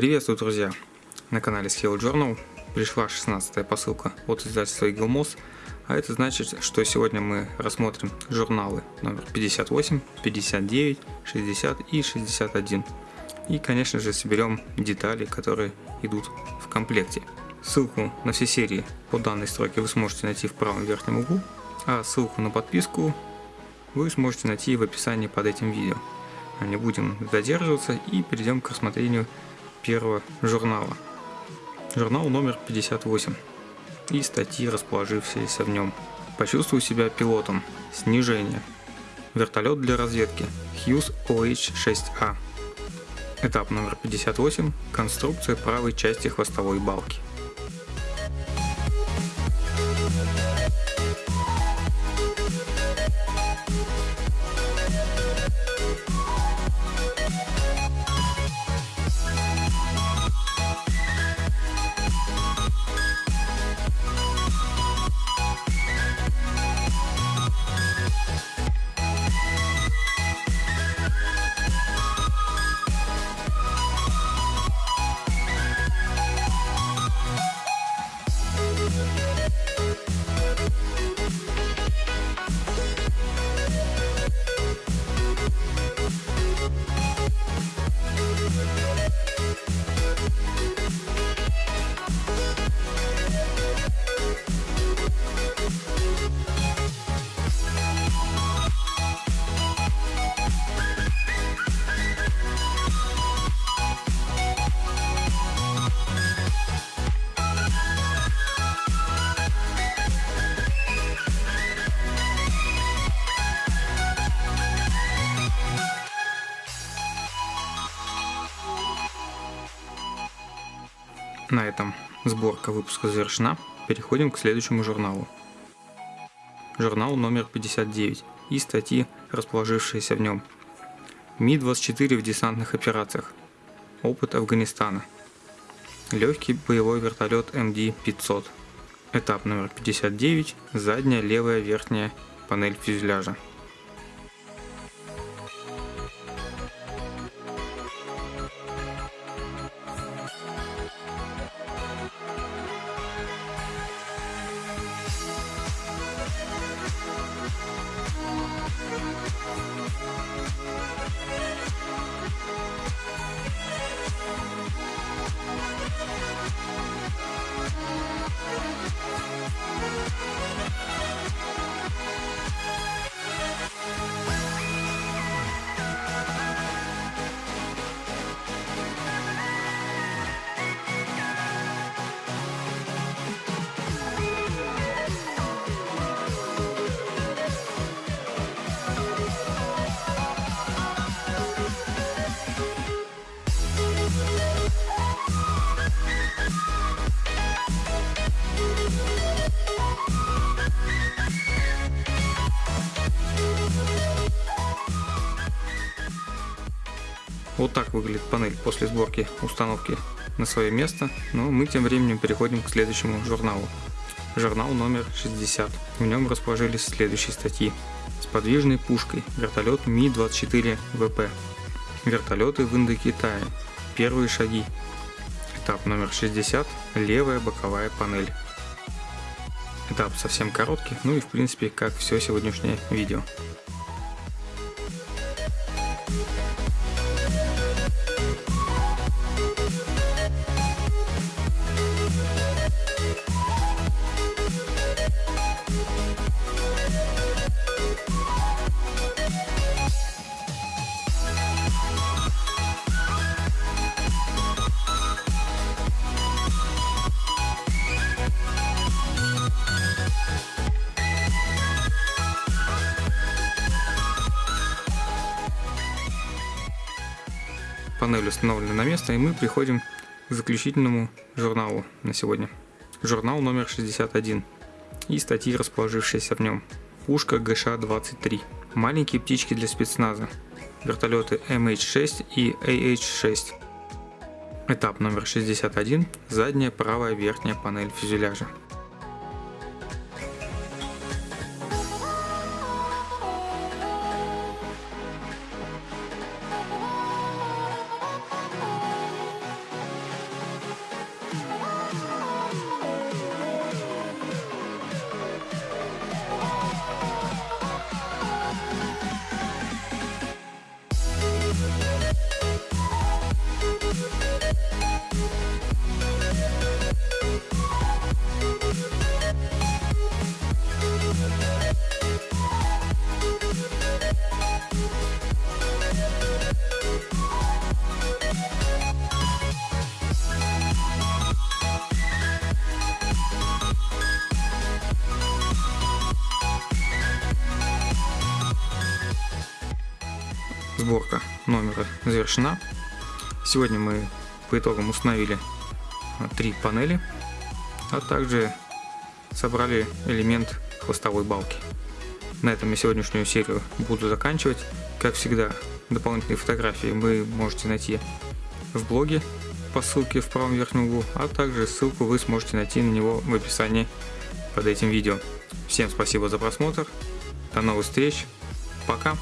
Приветствую, друзья! На канале Scale Journal пришла 16 посылка от издательства Eagle Moss, а это значит, что сегодня мы рассмотрим журналы номер 58, 59, 60 и 61. И, конечно же, соберем детали, которые идут в комплекте. Ссылку на все серии по данной строке вы сможете найти в правом верхнем углу, а ссылку на подписку вы сможете найти в описании под этим видео. Не будем задерживаться и перейдем к рассмотрению первого журнала. Журнал номер 58 и статьи, расположившиеся в нем. Почувствую себя пилотом. Снижение. Вертолет для разведки. Hughes OH-6A. Этап номер 58. Конструкция правой части хвостовой балки. На этом сборка выпуска завершена. Переходим к следующему журналу. Журнал номер 59 и статьи, расположившиеся в нем. Ми-24 в десантных операциях. Опыт Афганистана. Легкий боевой вертолет МД-500. Этап номер 59. Задняя левая верхняя панель фюзеляжа. We'll Вот так выглядит панель после сборки установки на свое место, но мы тем временем переходим к следующему журналу. Журнал номер 60. В нем расположились следующие статьи. С подвижной пушкой. Вертолет Ми-24ВП. Вертолеты в Индокитае. Первые шаги. Этап номер 60. Левая боковая панель. Этап совсем короткий, ну и в принципе как все сегодняшнее видео. Панель установлена на место и мы приходим к заключительному журналу на сегодня. Журнал номер 61 и статьи, расположившиеся в нем. Пушка ГШ-23. Маленькие птички для спецназа. Вертолеты MH6 и AH6. Этап номер 61. Задняя правая верхняя панель фюзеляжа. Сборка номера завершена. Сегодня мы по итогам установили а, три панели, а также собрали элемент хвостовой балки. На этом я сегодняшнюю серию буду заканчивать. Как всегда, дополнительные фотографии вы можете найти в блоге по ссылке в правом верхнем углу, а также ссылку вы сможете найти на него в описании под этим видео. Всем спасибо за просмотр, до новых встреч, пока!